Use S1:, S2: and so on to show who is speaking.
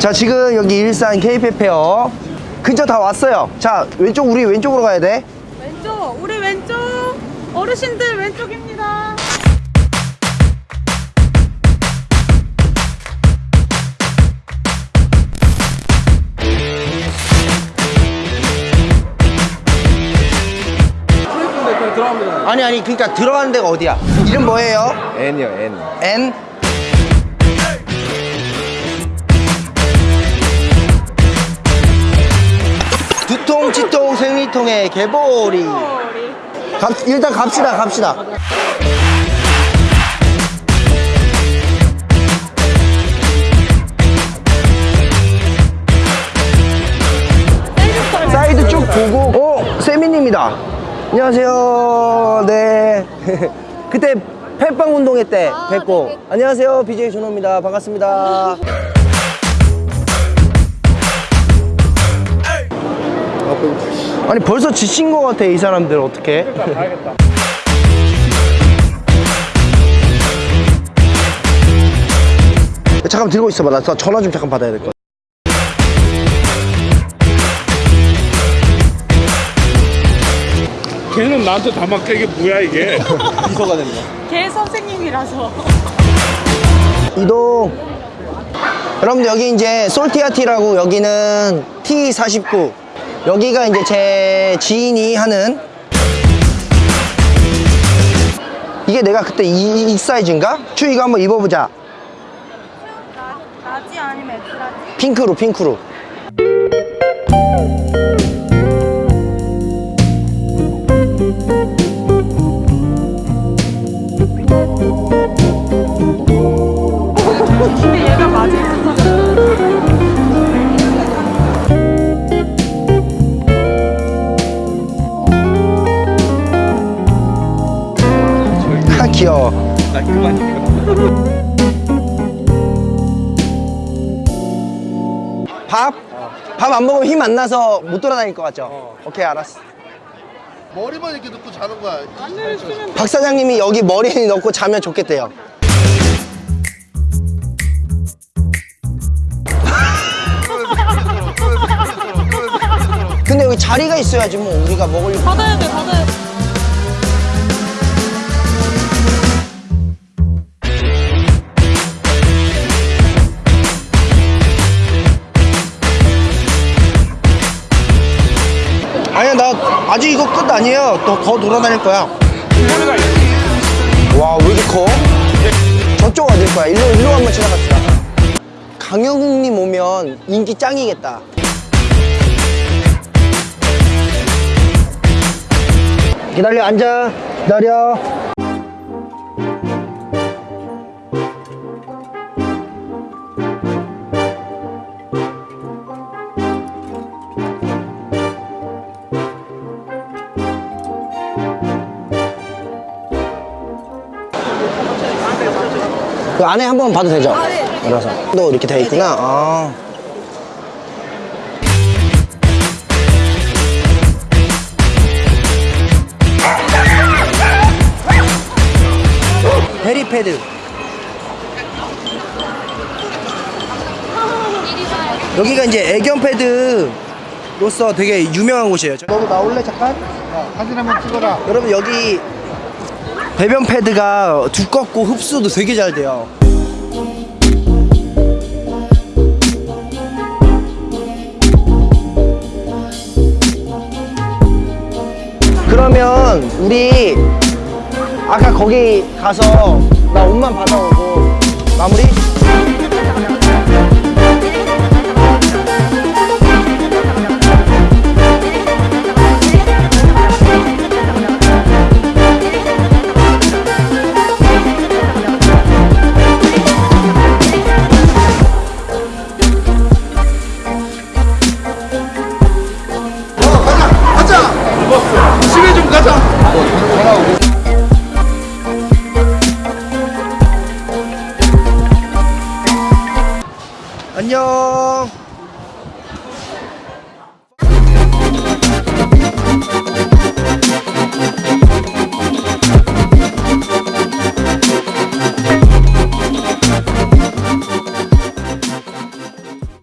S1: 자 지금 여기 일산 K페페어. 근처 다 왔어요. 자 왼쪽 우리 왼쪽으로 가야 돼.
S2: 왼쪽, 우리 왼쪽. 어르신들 왼쪽입니다.
S1: 아니 아니 그러니까 들어가는 데가 어디야? 이름 뭐예요?
S3: N이요 N.
S1: N 생리통의 개보리. 갑, 일단 갑시다 갑시다. 사이드 쭉 보고 어 세민입니다. 안녕하세요. 네. 그때 팬빵 운동회 때 뵙고. 안녕하세요. BJ 준호입니다. 반갑습니다 아니 벌써 지친 것 같아 이 사람들 어떻게? 잠깐 들고 있어봐. 나 전화 좀 잠깐 받아야 될 것 같아.
S4: 걔는 나한테 다 맡겨 이게 뭐야 이게?
S3: 비서가 됩니다
S2: 개 선생님이라서.
S1: 이동. 여러분들 여기 이제 솔티아티라고 여기는 T49 여기가 이제 제 지인이 하는 이게 내가 그때 이, 이 사이즈인가? 추 이거 한번 입어보자
S2: 라지 아니면 엑스라지?
S1: 핑크로 핑크로 밥? 밥 안 먹으면 힘 안 나서 못 돌아다닐 것 같죠? 오케이 알았어
S5: 머리만 이렇게 넣고 자는 거야.
S1: 박 사장님이 여기 머리에 넣고 자면 좋겠대요 근데 여기 자리가 있어야지 뭐 우리가 먹으려고
S2: 받아야 돼, 받아야 돼.
S1: 아니야 나 아직 이거 끝 아니에요. 더, 더 돌아다닐 거야. 와 왜 이렇게 커? 저쪽 어딜 거야? 일로 일로 한번 지나갑시다. 강영욱님 오면 인기 짱이겠다. 기다려 앉아. 기다려 그 안에 한번 봐도 되죠? 알아서 너 이렇게 돼 있구나 아. 해리패드 여기가 이제 애견 패드로서 되게 유명한 곳이에요 너도 나올래 잠깐?
S5: 사진 한번 찍어라.
S1: 여러분 여기 배변 패드가 두껍고 흡수도 되게 잘 돼요. 그러면 우리 아까 거기 가서 나 옷만 받아오고 마무리? 안녕.